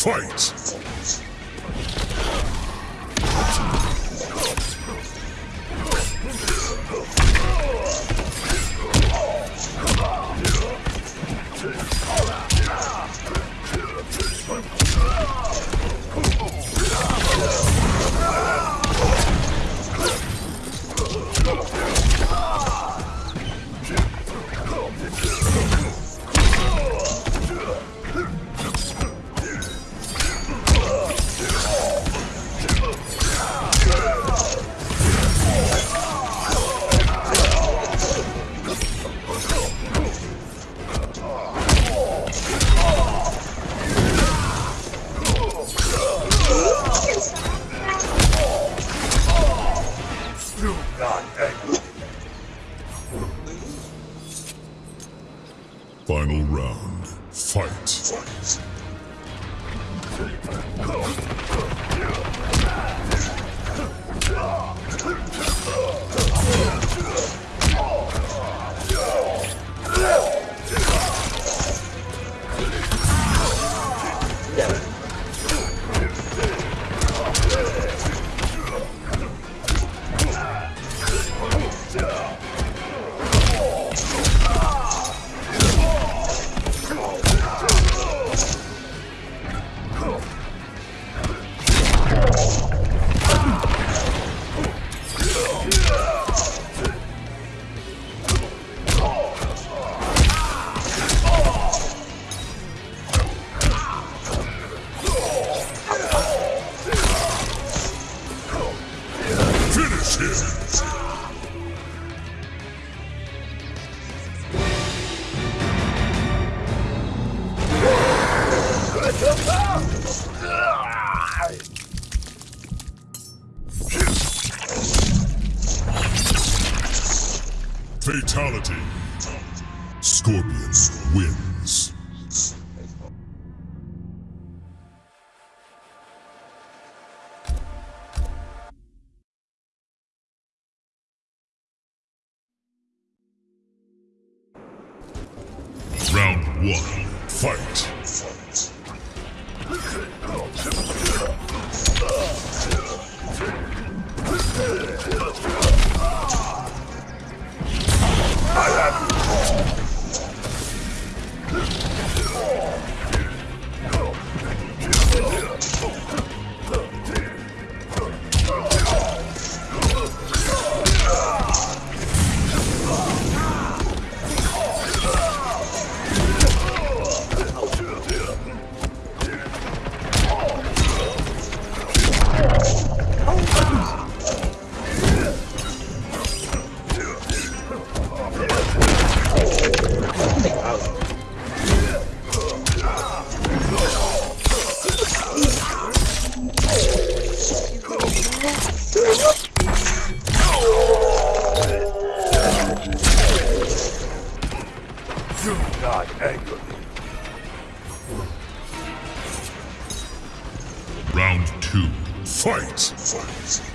Fight! Final round. Fight! Finish Fatality. Scorpion wins. Round one. Fight. Round two. Fight. Fire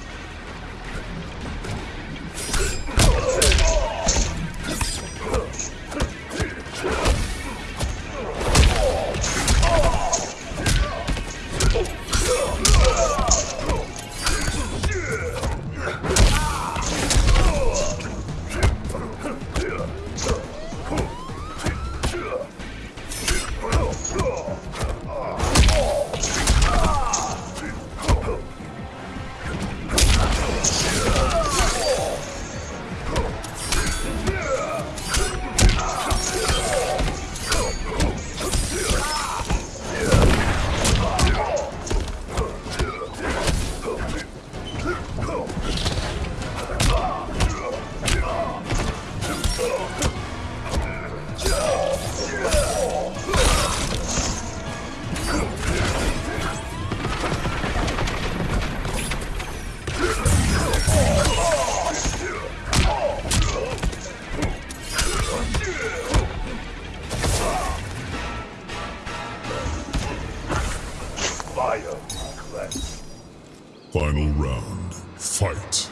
Final round. Fight.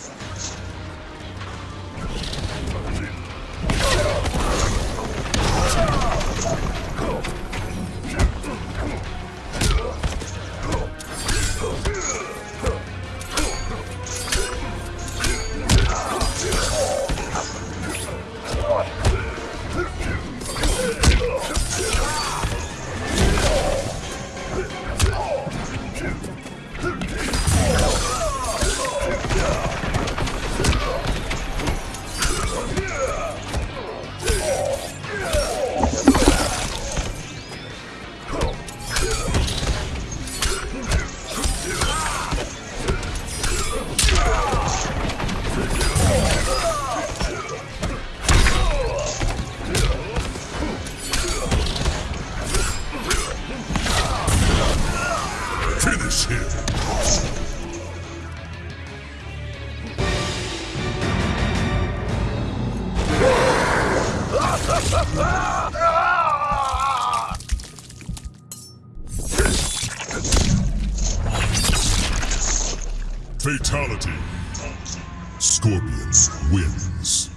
Finish him! Fatality. Scorpions wins.